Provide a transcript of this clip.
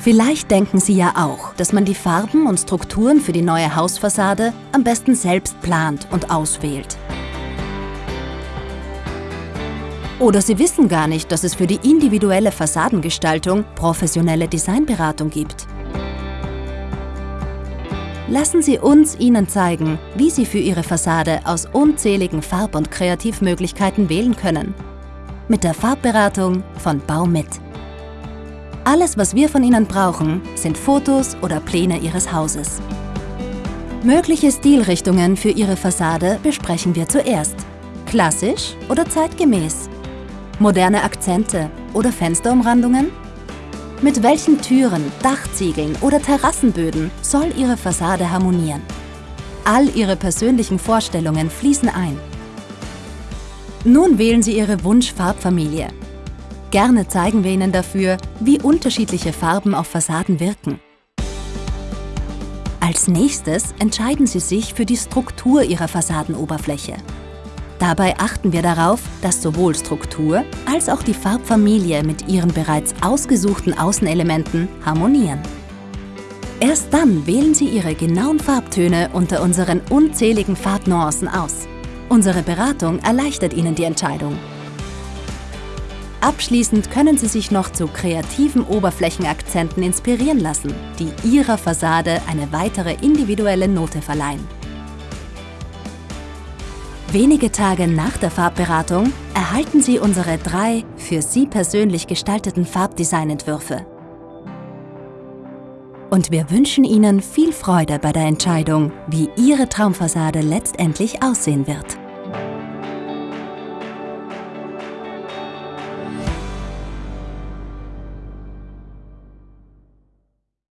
Vielleicht denken Sie ja auch, dass man die Farben und Strukturen für die neue Hausfassade am besten selbst plant und auswählt. Oder Sie wissen gar nicht, dass es für die individuelle Fassadengestaltung professionelle Designberatung gibt. Lassen Sie uns Ihnen zeigen, wie Sie für Ihre Fassade aus unzähligen Farb- und Kreativmöglichkeiten wählen können. Mit der Farbberatung von Baumit. Alles, was wir von Ihnen brauchen, sind Fotos oder Pläne Ihres Hauses. Mögliche Stilrichtungen für Ihre Fassade besprechen wir zuerst. Klassisch oder zeitgemäß? Moderne Akzente oder Fensterumrandungen? Mit welchen Türen, Dachziegeln oder Terrassenböden soll Ihre Fassade harmonieren? All Ihre persönlichen Vorstellungen fließen ein. Nun wählen Sie Ihre Wunschfarbfamilie Gerne zeigen wir Ihnen dafür, wie unterschiedliche Farben auf Fassaden wirken. Als nächstes entscheiden Sie sich für die Struktur Ihrer Fassadenoberfläche. Dabei achten wir darauf, dass sowohl Struktur als auch die Farbfamilie mit ihren bereits ausgesuchten Außenelementen harmonieren. Erst dann wählen Sie Ihre genauen Farbtöne unter unseren unzähligen Farbnuancen aus. Unsere Beratung erleichtert Ihnen die Entscheidung Abschließend können Sie sich noch zu kreativen Oberflächenakzenten inspirieren lassen, die Ihrer Fassade eine weitere individuelle Note verleihen. Wenige Tage nach der Farbberatung erhalten Sie unsere drei für Sie persönlich gestalteten Farbdesignentwürfe. Und wir wünschen Ihnen viel Freude bei der Entscheidung, wie Ihre Traumfassade letztendlich aussehen wird.